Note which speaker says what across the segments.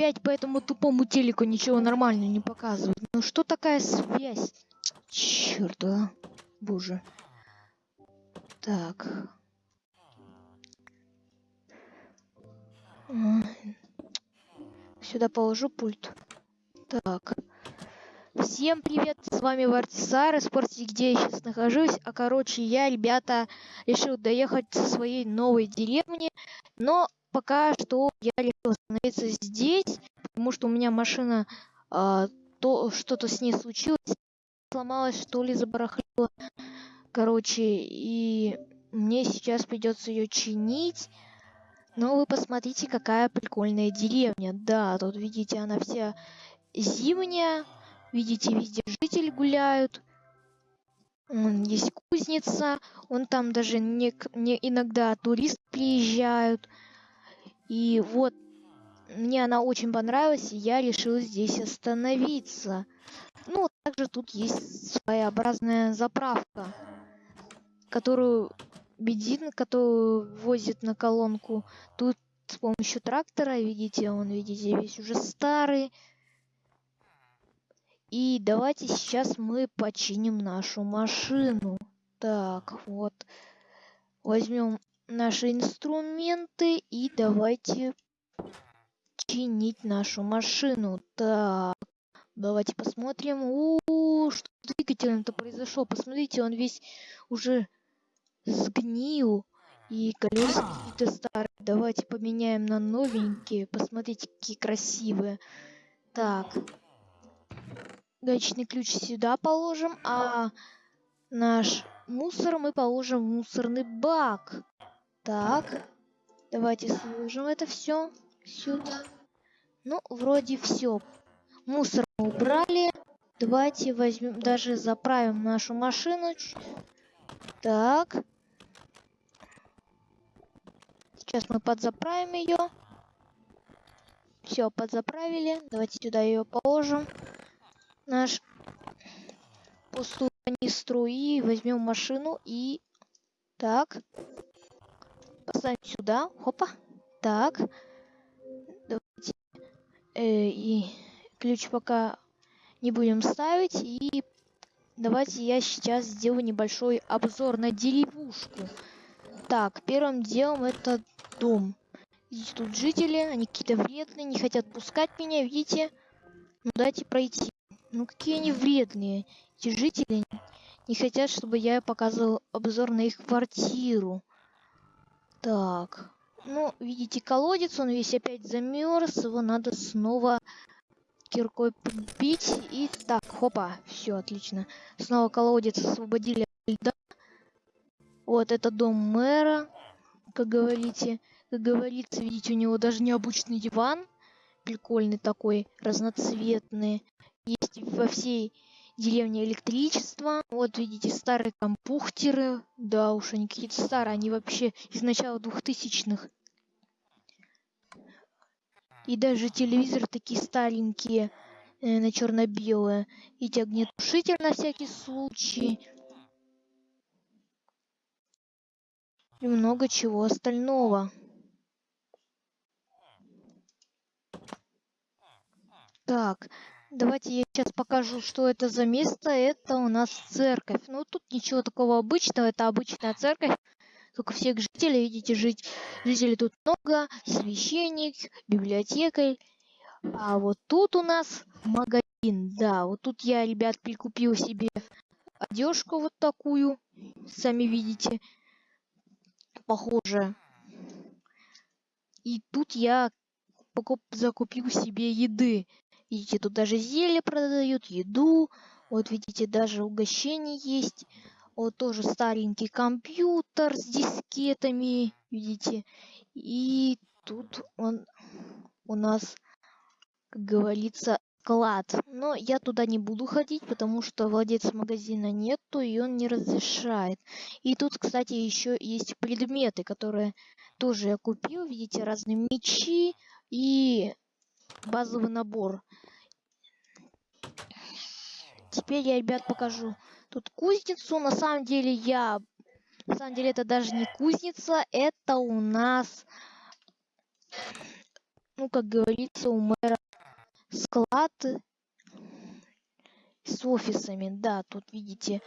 Speaker 1: опять по этому тупому телеку ничего нормального не показывают. Ну что такая связь? Черт, а. Боже. Так. Сюда положу пульт. Так. Всем привет, с вами Вартисар, спросите, где я сейчас нахожусь. А короче, я, ребята, решил доехать со своей новой деревни, но пока что я решил остановиться здесь, потому что у меня машина, а, то что-то с ней случилось, сломалась, что ли, забарахлила. Короче, и мне сейчас придется ее чинить. Но вы посмотрите, какая прикольная деревня. Да, тут видите, она вся зимняя. Видите, везде жители гуляют. Есть кузница. Он там даже не, не иногда туристы приезжают. И вот мне она очень понравилась, и я решил здесь остановиться. Ну, также тут есть своеобразная заправка, которую бензин, который возит на колонку. Тут с помощью трактора, видите, он, видите, весь уже старый. И давайте сейчас мы починим нашу машину. Так, вот. Возьмем наши инструменты и давайте чинить нашу машину. Так, давайте посмотрим. У, -у, -у что двигателем-то произошло? Посмотрите, он весь уже сгнил. И колеса какие-то старые. Давайте поменяем на новенькие. Посмотрите, какие красивые. Так. Гаечный ключ сюда положим, а наш мусор мы положим в мусорный бак. Так. Давайте сложим это все сюда. Ну, вроде все. Мусор убрали. Давайте возьмем, даже заправим нашу машину. Так. Сейчас мы подзаправим ее. Все, подзаправили. Давайте сюда ее положим. Наш пустую канистру и возьмем машину и так поставим сюда. Хопа. Так. Давайте э, и ключ пока не будем ставить и давайте я сейчас сделаю небольшой обзор на деревушку. Так, первым делом это дом. Видите, тут жители, они какие-то вредные, не хотят пускать меня, видите? Ну, дайте пройти. Ну, какие они вредные. Эти жители не хотят, чтобы я показывал обзор на их квартиру. Так. Ну, видите, колодец, он весь опять замерз. Его надо снова киркой подбить. И так, хопа, все, отлично. Снова колодец освободили льда. Вот это дом мэра, как говорите. Как говорится, видите, у него даже необычный диван. Прикольный такой, разноцветный. Есть во всей деревне электричество. Вот видите, старые компухтеры. Да уж, они какие-то старые. Они вообще из начала двухтысячных. И даже телевизор такие старенькие, э, на черно-белое. Эти огнетушитель на всякий случай. и много чего остального. Так, давайте я сейчас покажу, что это за место. Это у нас церковь. Ну, тут ничего такого обычного. Это обычная церковь. Только всех жителей, видите, жить, жителей тут много. Священник, библиотекарь. А вот тут у нас магазин. Да, вот тут я, ребят, прикупил себе одежку вот такую. Сами видите похоже. И тут я закупил себе еды. Видите, тут даже зелье продают, еду. Вот видите, даже угощение есть. Вот тоже старенький компьютер с дискетами, видите. И тут он у нас, как говорится, клад. Но я туда не буду ходить, потому что владельца магазина нету, и он не разрешает. И тут, кстати, еще есть предметы, которые тоже я купил. Видите, разные мечи и базовый набор. Теперь я, ребят, покажу тут кузницу. На самом деле я... На самом деле это даже не кузница, это у нас ну, как говорится, у мэра склад с офисами. Да, тут видите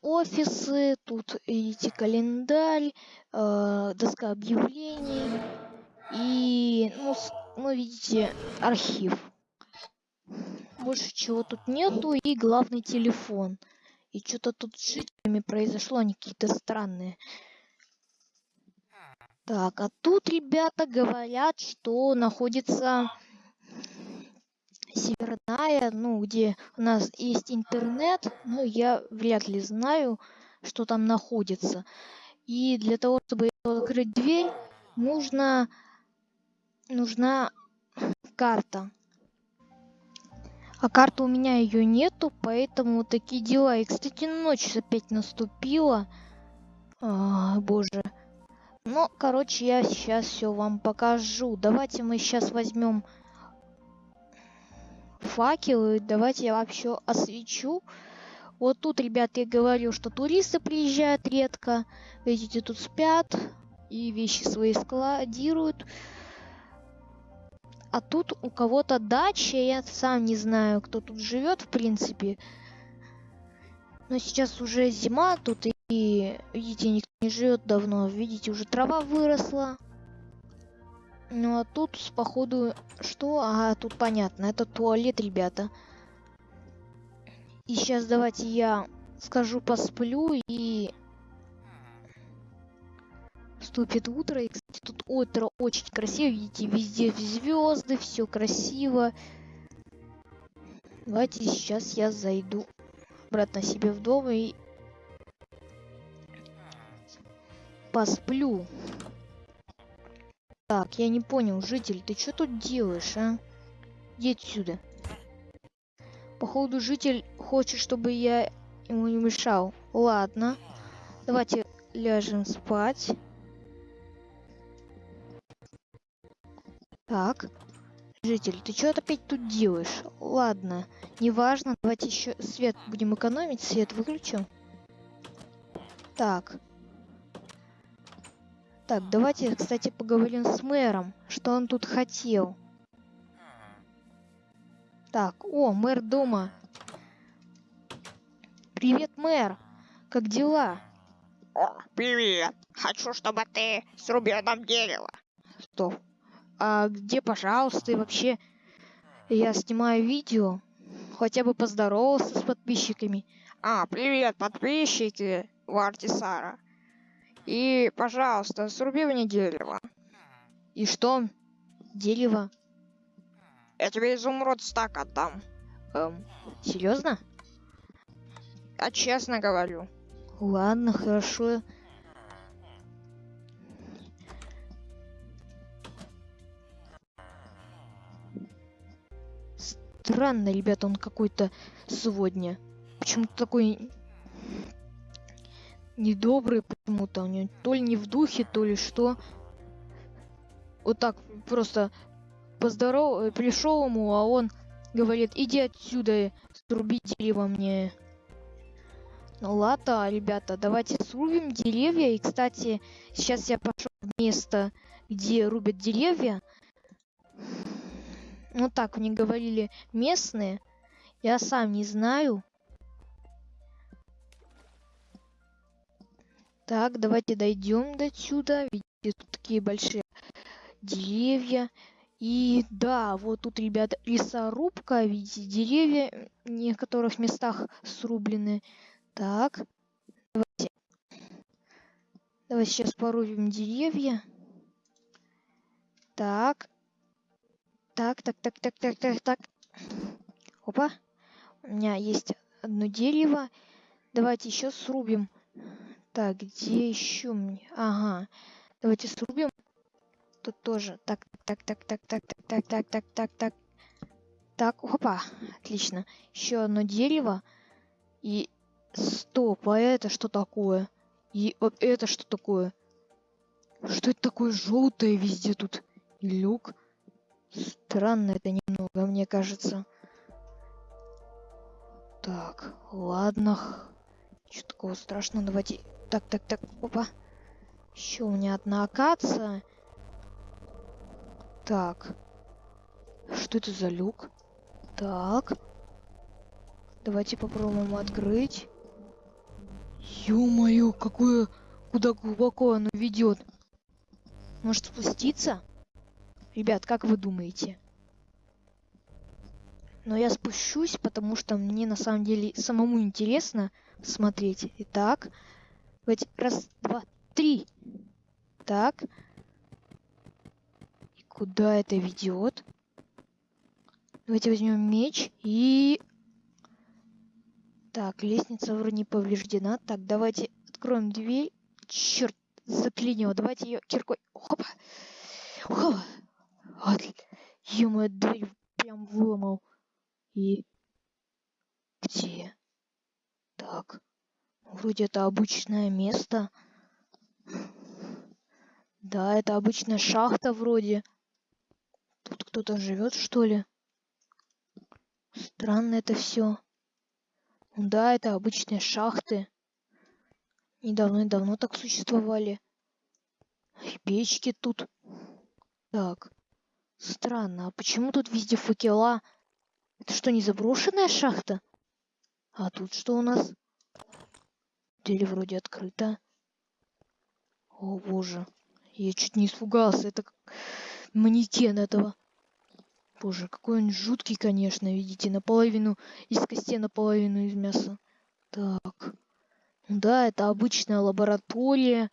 Speaker 1: офисы, тут видите календарь, э, доска объявлений и, ну, ну, видите, архив. Больше чего тут нету и главный телефон. И что-то тут с жителями произошло, они какие-то странные. Так, а тут ребята говорят, что находится северная, ну, где у нас есть интернет, но я вряд ли знаю, что там находится. И для того, чтобы открыть дверь, нужно, нужна карта. А карты у меня ее нету, поэтому такие дела. И, кстати, ночь опять наступила. А, боже. Ну, короче, я сейчас все вам покажу. Давайте мы сейчас возьмем факелы. Давайте я вообще освечу. Вот тут, ребят, я говорил, что туристы приезжают редко. Видите, тут спят и вещи свои складируют. А тут у кого-то дача, я сам не знаю, кто тут живет, в принципе. Но сейчас уже зима тут, и, видите, никто не живет давно. Видите, уже трава выросла. Ну а тут, походу, что? А, тут понятно, это туалет, ребята. И сейчас давайте я скажу посплю и вступит утро. И, кстати, тут утро очень красиво. Видите, везде звезды, все красиво. Давайте сейчас я зайду обратно себе в дом и посплю. Так, я не понял, житель, ты что тут делаешь, а? Иди отсюда. Походу, житель хочет, чтобы я ему не мешал. Ладно. Давайте ляжем спать. Так. Житель, ты что опять тут делаешь? Ладно, неважно. Давайте еще свет будем экономить. Свет выключим. Так. Так, давайте, кстати, поговорим с мэром, что он тут хотел. Так, о, мэр дома. Привет, мэр. Как дела?
Speaker 2: О, привет. Хочу, чтобы ты срубил нам дерево.
Speaker 1: Стоп. А где, пожалуйста, и вообще я снимаю видео? Хотя бы поздоровался с подписчиками.
Speaker 2: А, привет, подписчики Вартисара. И, пожалуйста, сруби мне дерево.
Speaker 1: И что? Дерево?
Speaker 2: Я тебе изумруд стак отдам.
Speaker 1: Эм, серьезно?
Speaker 2: Я честно говорю.
Speaker 1: Ладно, хорошо. Странно, ребята, он какой-то сегодня. Почему-то такой недобрый почему-то. У него то ли не в духе, то ли что. Вот так просто поздоров... Э, пришел ему, а он говорит, иди отсюда, сруби дерево мне. Ну ладно, ребята, давайте срубим деревья. И, кстати, сейчас я пошел в место, где рубят деревья. Ну так мне говорили местные. Я сам не знаю. Так, давайте дойдем до сюда. Видите, тут такие большие деревья. И да, вот тут, ребята, лесорубка. Видите, деревья в некоторых местах срублены. Так, давайте. Давайте сейчас порубим деревья. Так. Так, так, так, так, так, так, так. Опа. У меня есть одно дерево. Давайте еще срубим так, где еще мне? Ага. Давайте срубим. Тут тоже. Так, так, так, так, так, так, так, так, так, так, так. Так, опа. Отлично. Еще одно дерево. И стоп, а это что такое? И вот это что такое? Что это такое желтое везде тут? Люк. Странно это немного, мне кажется. Так, ладно. Что такого страшного? Давайте так, так, так, опа. Еще у меня одна акация. Так. Что это за люк? Так. Давайте попробуем открыть. Ё-моё, какое... Куда глубоко оно ведет? Может спуститься? Ребят, как вы думаете? Но я спущусь, потому что мне на самом деле самому интересно смотреть. Итак, давайте раз, два, три. Так. И куда это ведет? Давайте возьмем меч и... Так, лестница вроде не повреждена. Так, давайте откроем дверь. Черт, заклинило. Давайте ее киркой. Хопа. Хопа. Вот. ё дверь прям выломал. И... Где? Так. Вроде это обычное место. Да, это обычная шахта вроде. Тут кто-то живет, что ли? Странно это все. Да, это обычные шахты. Недавно и давно так существовали. И печки тут. Так. Странно, а почему тут везде факела? Это что, не заброшенная шахта? А тут что у нас? Дверь вроде открыта. О боже. Я чуть не испугался. Это манекен этого. Боже, какой он жуткий, конечно, видите, наполовину из костей, наполовину из мяса. Так. Ну да, это обычная лаборатория.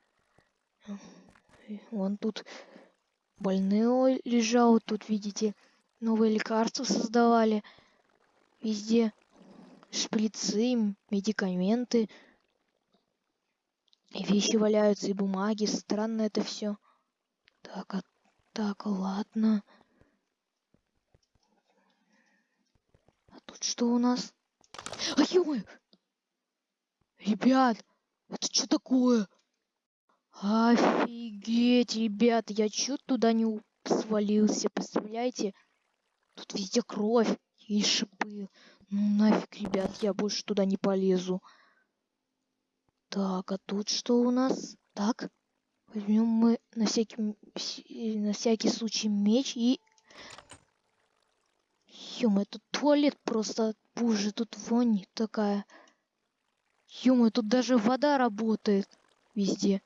Speaker 1: Вон тут больной лежал, тут, видите, новые лекарства создавали. Везде шприцы, медикаменты. И вещи валяются, и бумаги. Странно это все. Так, а, так, ладно. Тут что у нас? А ё Ребят, это что такое? Офигеть, ребят, я чуть туда не свалился, представляете? Тут везде кровь и шипы. Ну нафиг, ребят, я больше туда не полезу. Так, а тут что у нас? Так, возьмем мы на всякий, на всякий случай меч и Ё-моё, тут туалет просто... Боже, тут вонь такая. ё тут даже вода работает везде.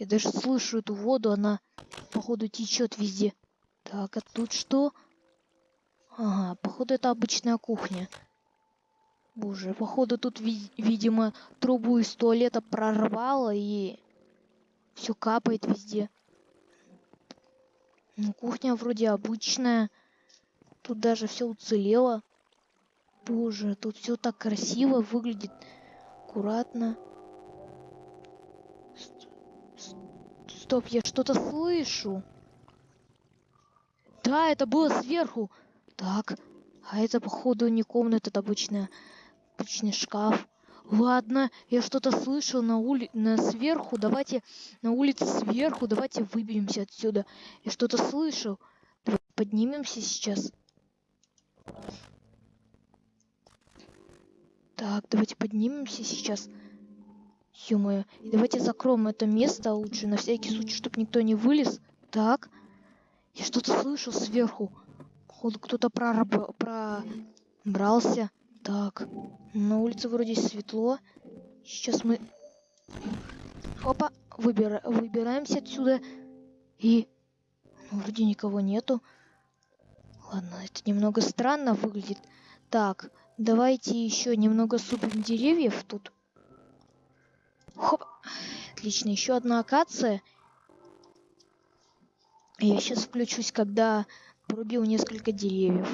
Speaker 1: Я даже слышу эту воду, она, походу, течет везде. Так, а тут что? Ага, походу, это обычная кухня. Боже, походу, тут, ви видимо, трубу из туалета прорвало и все капает везде. Ну, кухня вроде обычная. Тут даже все уцелело. Боже, тут все так красиво выглядит. Аккуратно. Стоп, я что-то слышу. Да, это было сверху. Так, а это походу не комната, это обычная, обычный шкаф. Ладно, я что-то слышал на улице, на сверху. Давайте на улице сверху, давайте выберемся отсюда. Я что-то слышал. Давай поднимемся сейчас. Так, давайте поднимемся сейчас. Ё И давайте закроем это место лучше, на всякий случай, чтобы никто не вылез. Так. Я что-то слышу сверху. Походу, кто-то прораб... пробрался. Так. На улице вроде светло. Сейчас мы... Опа. Выбира... Выбираемся отсюда. И... Ну, вроде никого нету. Ладно, это немного странно выглядит. Так, давайте еще немного супим деревьев тут. Хоп. Отлично, еще одна акация. Я сейчас включусь, когда порубил несколько деревьев.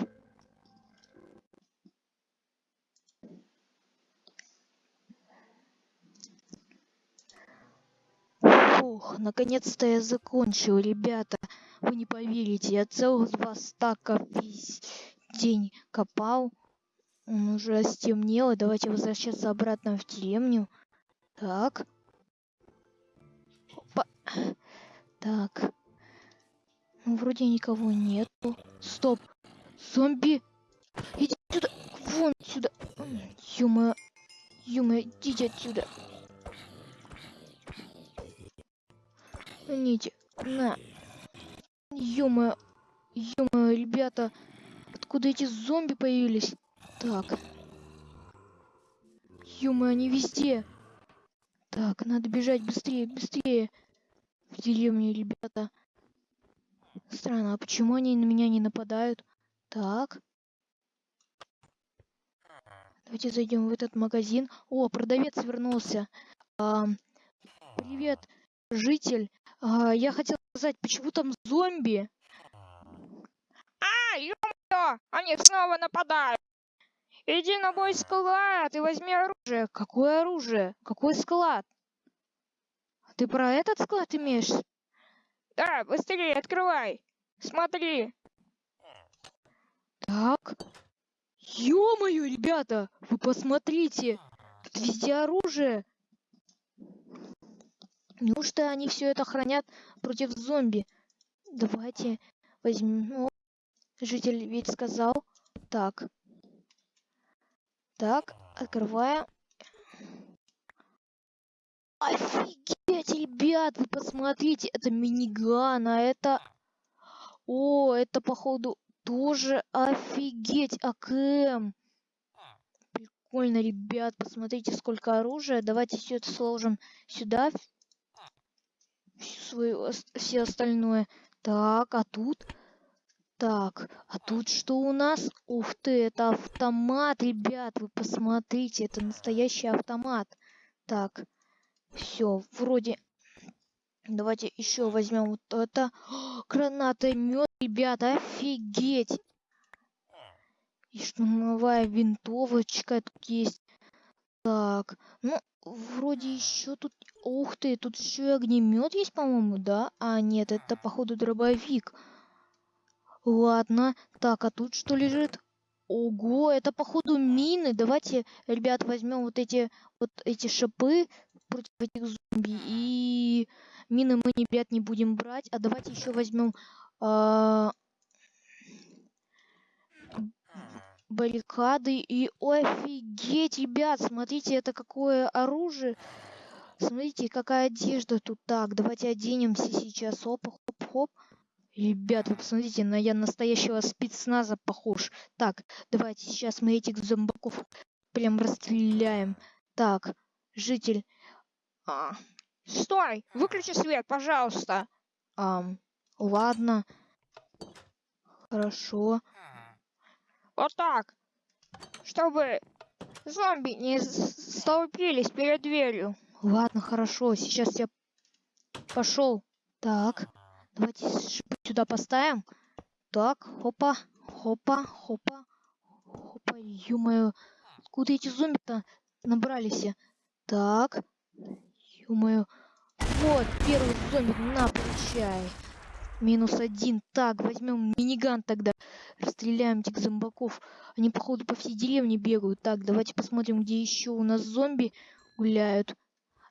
Speaker 1: Фух, наконец-то я закончил, ребята. Вы не поверите, я целых два стака весь день копал. Он уже стемнело. Давайте возвращаться обратно в деревню. Так. Опа. Так. Ну, вроде никого нету. Стоп. Зомби. Иди сюда. Вон сюда. Юма. Юма, идите отсюда. Ните. На. Ё-моё. ё ребята, откуда эти зомби появились? Так. ё они везде. Так, надо бежать быстрее, быстрее. В деревне, ребята. Странно, а почему они на меня не нападают? Так. Давайте зайдем в этот магазин. О, продавец вернулся. А, привет, житель. А, я хотел сказать, почему там зомби?
Speaker 2: А, ё они снова нападают. Иди на мой склад и возьми оружие.
Speaker 1: Какое оружие? Какой склад? Ты про этот склад имеешь?
Speaker 2: Да, быстрее открывай. Смотри.
Speaker 1: Так. Ё-моё, ребята, вы посмотрите. Тут везде оружие. Неужто они все это хранят против зомби? Давайте возьмем. Житель ведь сказал. Так. Так, открываем. Офигеть, ребят, вы посмотрите, это миниган, а это... О, это походу тоже офигеть, АКМ. Прикольно, ребят, посмотрите, сколько оружия. Давайте все это сложим сюда. Всю свою, все остальное. Так, а тут... Так, а тут что у нас? Ух ты, это автомат, ребят, вы посмотрите, это настоящий автомат. Так, все, вроде... Давайте еще возьмем вот это. Гранатомет, ребята, офигеть. И штурмовая винтовочка тут есть. Так, ну, вроде еще тут... Ух ты, тут еще и огнемет есть, по-моему, да? А, нет, это, походу, дробовик. Ладно. Так, а тут что лежит? Ого, это походу мины. Давайте, ребят, возьмем вот эти вот эти шипы против этих зомби. И мины мы, ребят, не будем брать. А давайте еще возьмем а... баррикады. И офигеть, ребят, смотрите, это какое оружие. Смотрите, какая одежда тут. Так, давайте оденемся сейчас. Оп, хоп, хоп. Ребят, вы посмотрите, на я настоящего спецназа похож. Так, давайте сейчас мы этих зомбаков прям расстреляем. Так, житель.
Speaker 2: А, стой! Выключи свет, пожалуйста.
Speaker 1: А, ладно. Хорошо.
Speaker 2: Вот так. Чтобы зомби не столпились перед дверью.
Speaker 1: Ладно, хорошо. Сейчас я пошел. Так. Давайте сюда поставим. Так, хопа, хопа, хопа, хопа, ё-моё. Откуда эти зомби-то набрались? Так, ё-моё. Вот, первый зомби, на, получай. Минус один. Так, возьмем миниган тогда. Расстреляем этих зомбаков. Они, походу, по всей деревне бегают. Так, давайте посмотрим, где еще у нас зомби гуляют.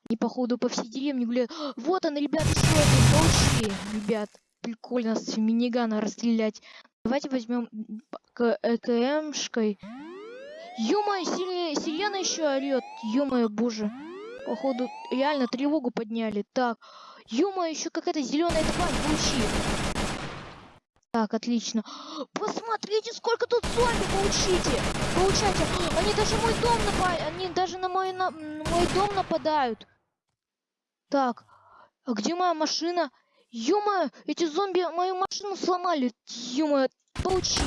Speaker 1: Они, походу, по всей деревне гуляют. Вот он, ребят, еще один. Получили, ребят. Прикольно с минигана расстрелять. Давайте возьмем ЭКМшкой. Ё-моё, сирена еще орет. Ё-моё, боже. Походу, реально тревогу подняли. Так. Ё-моё, еще какая-то зеленая тварь. Получи. Так, отлично. Посмотрите, сколько тут зомби получите. Получайте. Они даже мой дом напали. Они даже на мой, на мой дом нападают. Так, а где моя машина? ё эти зомби мою машину сломали. ё получи.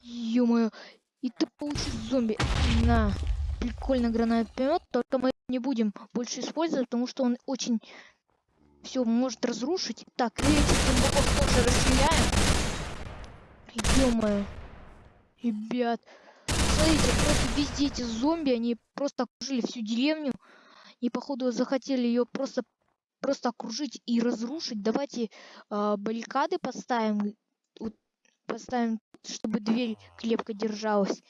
Speaker 1: ё и ты получишь зомби. На, прикольно гранатомет, только мы не будем больше использовать, потому что он очень все может разрушить. Так, и этих зомбаков тоже расстреляем. ё ребят, смотрите, просто везде эти зомби, они просто окружили всю деревню. И походу захотели ее просто просто окружить и разрушить. Давайте э, баррикады поставим, вот, поставим, чтобы дверь крепко держалась.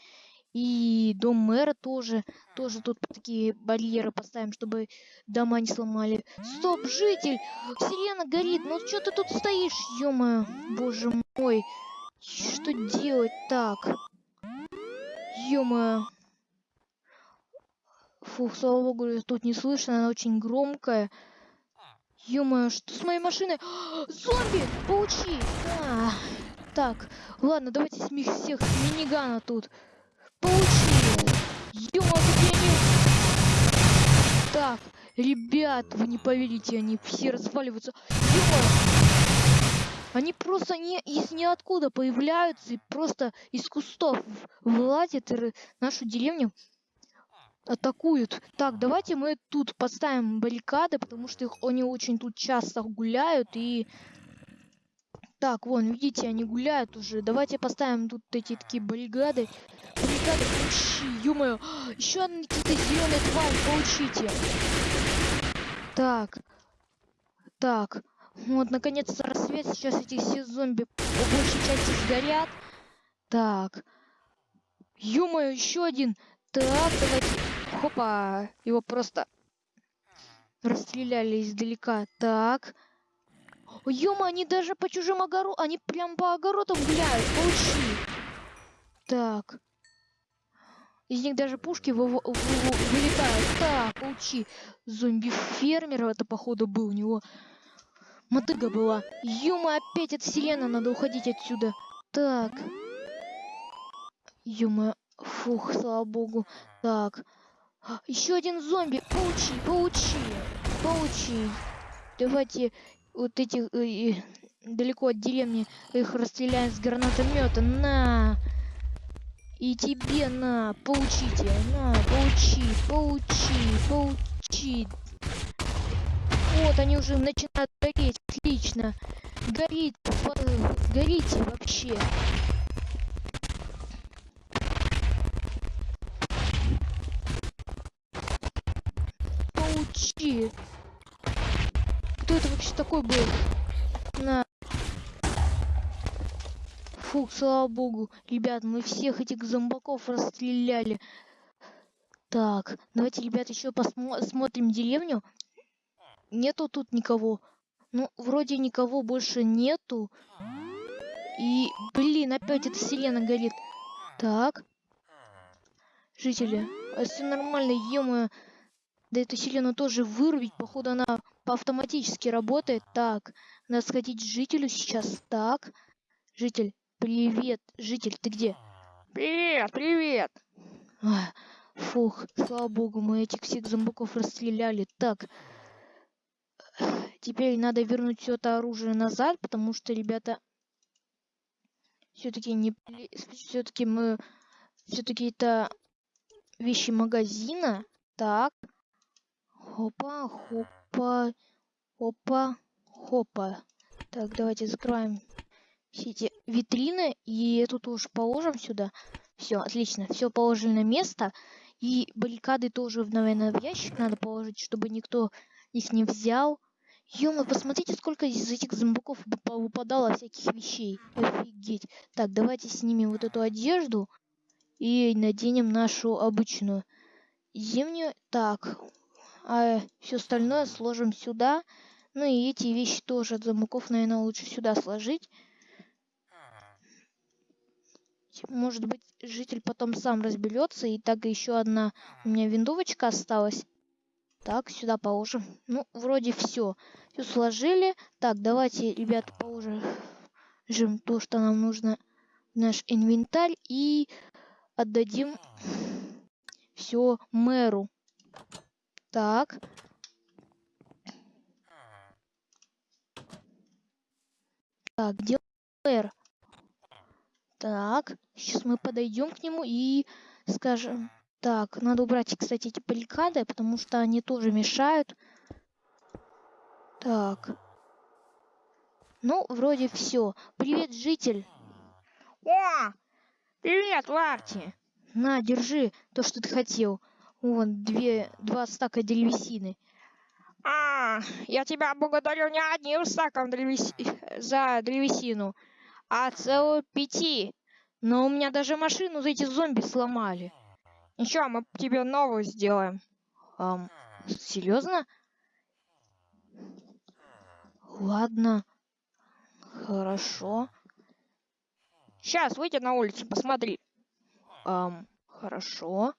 Speaker 1: И дом мэра тоже, тоже тут такие барьеры поставим, чтобы дома не сломали. Стоп, житель! Сирена горит, ну что ты тут стоишь, ё боже мой. Что делать так? ё Фух, слава богу, тут не слышно, она очень громкая. ё что с моей машиной? Зомби! Получи! А, так, ладно, давайте с них всех минигана тут. Получи! Ё-моё, какие они... Так, ребят, вы не поверите, они все разваливаются. ё они просто не из ниоткуда появляются и просто из кустов вылазят нашу деревню атакуют. Так, давайте мы тут поставим баррикады, потому что их, они очень тут часто гуляют и... Так, вон, видите, они гуляют уже. Давайте поставим тут эти такие баррикады. Баррикады, получи, ё Еще одни какие-то зеленые твари, получите. Так. Так. Вот, наконец-то рассвет. Сейчас эти все зомби по большей части сгорят. Так. ё еще один. Так, давайте. Хопа. Его просто расстреляли издалека. Так. Ёма, они даже по чужим огородам, они прям по огородам гуляют. Получи. Так. Из них даже пушки вы вылетают. Так, получи. Зомби-фермер это, походу, был у него. Мотыга была. Юма, опять от сирена, надо уходить отсюда. Так. Юма, фух, слава богу. Так. Еще один зомби. Получи, получи, получи. Давайте вот этих э, э, далеко от деревни их расстреляем с гранатомета. На. И тебе на, получите, на, получи, получи, получи. Вот, они уже начинают гореть. Отлично. Горит. Горите вообще. Получи. Кто это вообще такой был? На. Фух, слава богу. Ребят, мы всех этих зомбаков расстреляли. Так, давайте, ребят, еще посмотрим деревню нету тут никого. Ну, вроде никого больше нету. И, блин, опять эта сирена горит. Так. Жители, а все нормально, ё Да эту сирену тоже вырубить. Походу она по автоматически работает. Так, надо сходить к жителю сейчас. Так. Житель, привет. Житель, ты где?
Speaker 2: Привет, привет.
Speaker 1: фух, слава богу, мы этих всех зомбаков расстреляли. Так, Теперь надо вернуть все это оружие назад, потому что, ребята, все-таки не... Все-таки мы... Все-таки это вещи магазина. Так. Хопа, хопа, хопа, хопа. Так, давайте закроем все эти витрины. И эту тоже положим сюда. Все, отлично. Все положили на место. И баррикады тоже, наверное, в ящик надо положить, чтобы никто их не взял. Ёма, посмотрите, сколько из этих зомбаков выпадало всяких вещей. Офигеть. Так, давайте снимем вот эту одежду и наденем нашу обычную зимнюю. Так, а все остальное сложим сюда. Ну и эти вещи тоже от зомбаков, наверное, лучше сюда сложить. Может быть, житель потом сам разберется. И так еще одна у меня винтовочка осталась. Так, сюда положим. Ну, вроде все. Все сложили. Так, давайте, ребят, положим то, что нам нужно в наш инвентарь. И отдадим все мэру. Так. Так, где мэр? Так, сейчас мы подойдем к нему и скажем... Так, надо убрать, кстати, эти баррикады, потому что они тоже мешают. Так. Ну, вроде все. Привет, житель.
Speaker 2: О! Привет, Ларти.
Speaker 1: На, держи то, что ты хотел. Вон, две, два стака древесины.
Speaker 2: А, я тебя благодарю не одним стаком древес... за древесину, а целую пяти. Но у меня даже машину за эти зомби сломали. Ничего, мы тебе новую сделаем.
Speaker 1: Эм, серьезно? Ладно. Хорошо.
Speaker 2: Сейчас выйди на улицу, посмотри.
Speaker 1: Эм, хорошо.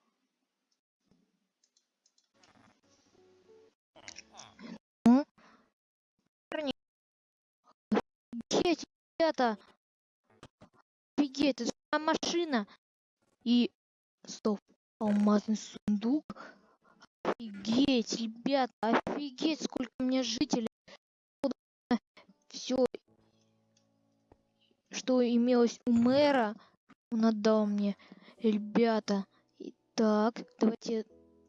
Speaker 1: Ребята. Офигеть, это же машина. И... Стоп. Алмазный сундук. Офигеть, ребята, офигеть, сколько у меня жителей. Все, что имелось у мэра, он отдал мне. Ребята, итак, давайте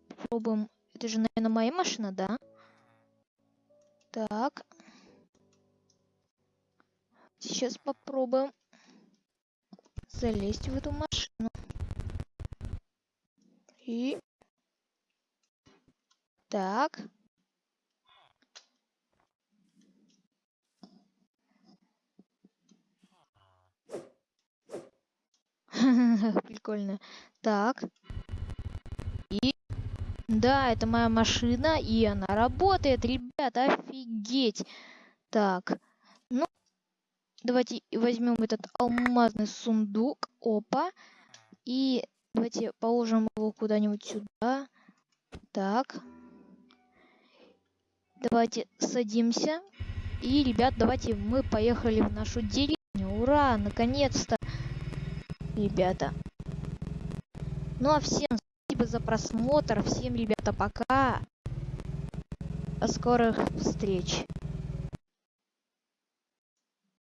Speaker 1: попробуем. Это же, наверное, моя машина, да? Так. Сейчас попробуем залезть в эту машину. И... Так. Прикольно. Так. И... Да, это моя машина, и она работает, ребята, офигеть. Так. Ну, давайте возьмем этот алмазный сундук. Опа. И давайте положим его куда-нибудь сюда. Так. Давайте садимся. И, ребят, давайте мы поехали в нашу деревню. Ура, наконец-то ребята. Ну а всем спасибо за просмотр. Всем, ребята, пока. До скорых встреч.